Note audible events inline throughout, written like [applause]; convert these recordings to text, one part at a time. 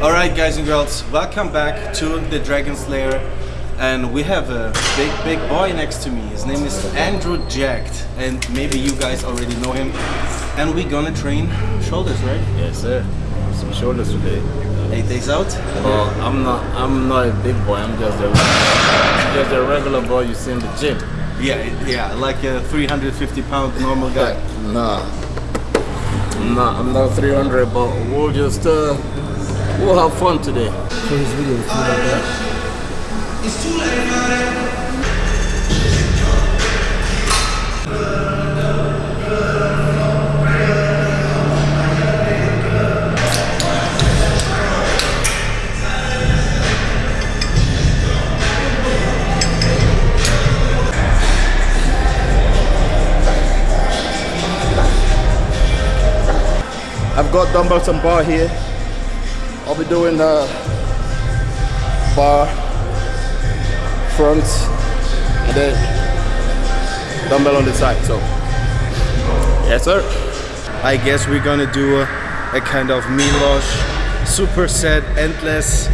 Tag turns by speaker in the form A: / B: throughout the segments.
A: Alright guys and girls, welcome back to the Dragon's Lair and we have a big big boy next to me. His name is Andrew Jacked and maybe you guys already know him and we're gonna train shoulders, right?
B: Yes, sir. Some shoulders today.
A: Eight days out?
B: Well, I'm not. I'm not a big boy. I'm just a just a regular boy you see in the gym.
A: Yeah, yeah, like a 350 pound normal guy.
B: Nah. Nah, I'm not 300, but we'll just uh, we'll have fun today.
C: for his videos too like that.
B: I've got dumbbells and bar here. I'll be doing uh, bar, front, and then dumbbell on the side. So, yes, sir.
A: I guess we're gonna do a, a kind of Milosh superset, endless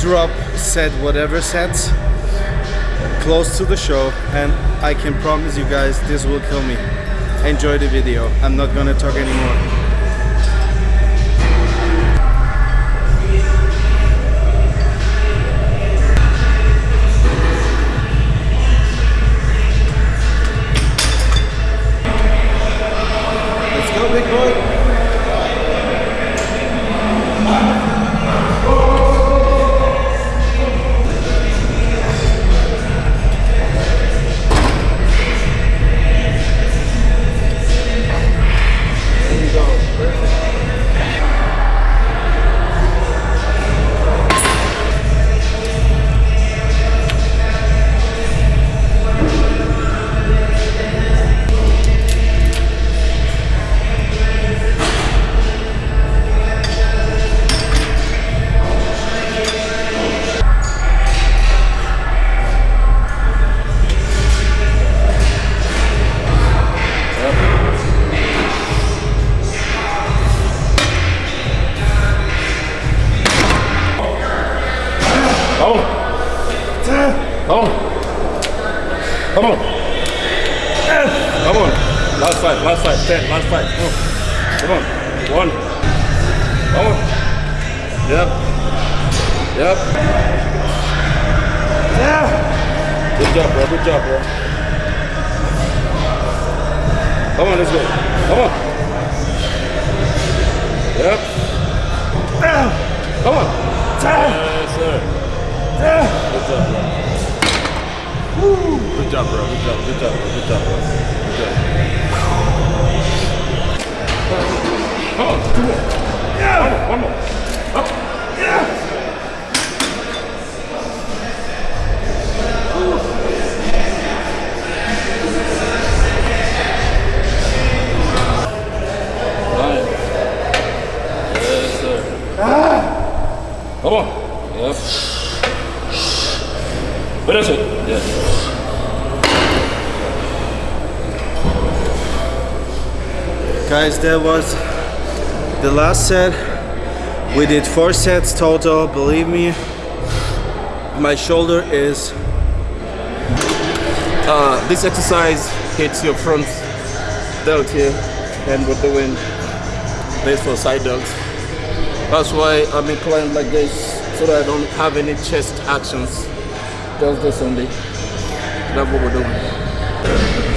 A: drop set, whatever sets close to the show and I can promise you guys this will kill me. Enjoy the video. I'm not gonna talk anymore.
B: Come on. Come on. Come on. Last side, last side, ten, last side. Come on. Come on. One. Come on. Yep. Yep. Yeah. Good job, bro. Good job, bro. Come on, let's go. Come on. Yep. Come on. Yes, sir. Good job, bro. Good job, bro. Good job. Good job. Good job, bro. Good job. Oh, on, two more. Yeah. One more. One more. Finish it. Yeah.
A: Guys, that was the last set. We did four sets total, believe me. My shoulder is
B: Uh, this exercise hits your front delt here, and we're doing this for side delts. That's why I'm inclined like this, so that I don't have any chest actions. This only. That's what we're doing.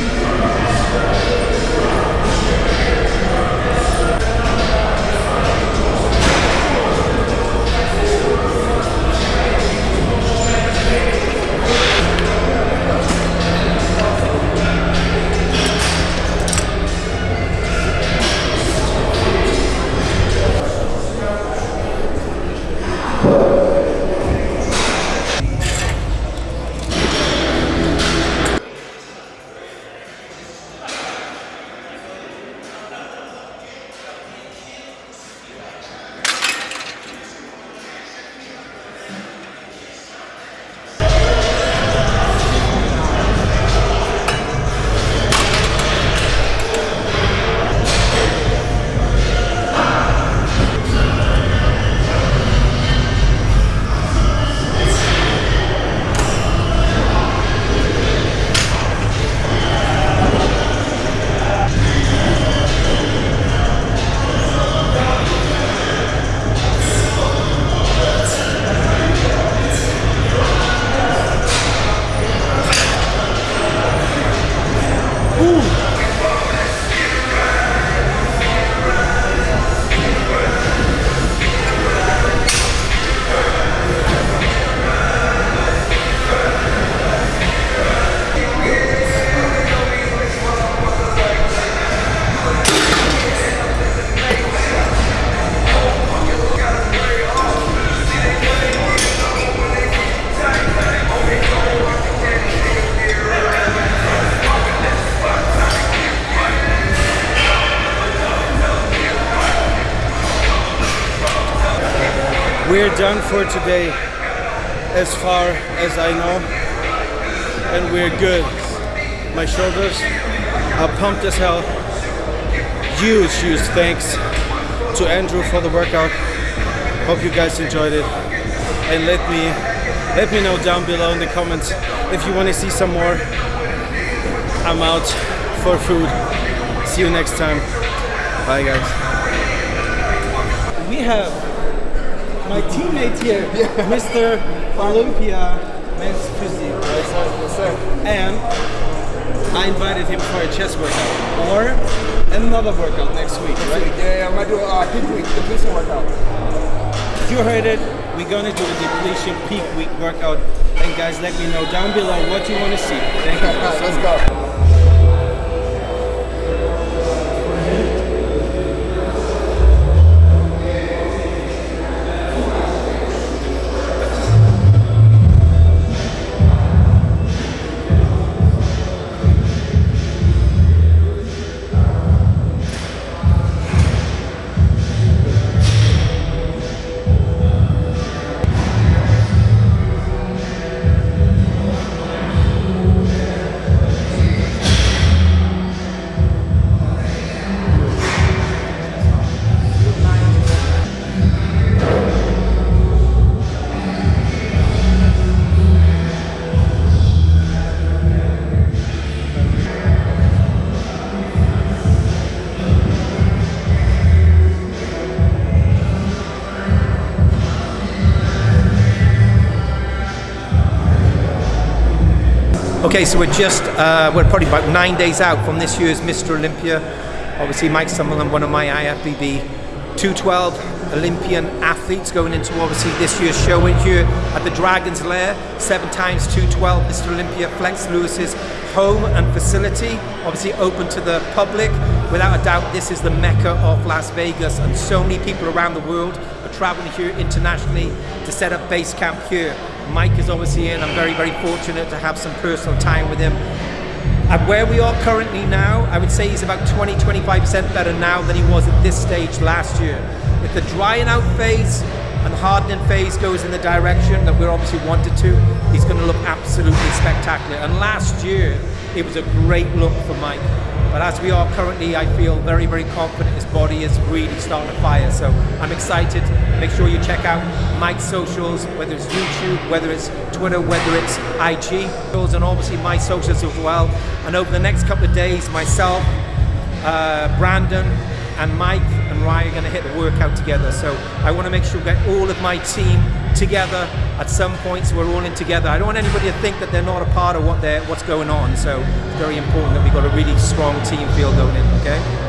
A: We're done for today as far as I know. And we're good. My shoulders are pumped as hell. Huge, huge thanks to Andrew for the workout. Hope you guys enjoyed it. And let me let me know down below in the comments if you want to see some more. I'm out for food. See you next time. Bye guys. We have my teammate here, Mr. Olympia Men's Physique.
D: Yes, sir. Yes, sir.
A: And I invited him for a chest workout or another workout next week, right?
D: Yeah, yeah, I'm gonna do a uh, peak week depletion workout.
A: You heard it. We're gonna do a depletion peak week workout. And guys, let me know down below what you want to see. Thank you. [laughs]
D: Let's go.
E: Okay, so we're just, uh, we're probably about nine days out from this year's Mr. Olympia. Obviously, Mike Summerlin, one of my IFBB 212 Olympian athletes going into obviously this year's show in here at the Dragon's Lair, seven times 212 Mr. Olympia Flex Lewis's home and facility, obviously open to the public. Without a doubt, this is the mecca of Las Vegas, and so many people around the world are traveling here internationally to set up base camp here. Mike is obviously in. I'm very, very fortunate to have some personal time with him. At where we are currently now, I would say he's about 20, 25% better now than he was at this stage last year. If the drying out phase and hardening phase goes in the direction that we're obviously wanted to, he's going to look absolutely spectacular. And last year, it was a great look for Mike. But as we are currently, I feel very, very confident his body is really starting to fire. So I'm excited. Make sure you check out Mike's socials, whether it's YouTube, whether it's Twitter, whether it's IG, and obviously my socials as well. And over the next couple of days, myself, uh, Brandon, and Mike and Ryan are going to hit the workout together. So I want to make sure we get all of my team together at some points. We're all in together. I don't want anybody to think that they're not a part of what what's going on. So it's very important that we've got a really strong team feel going in. Okay.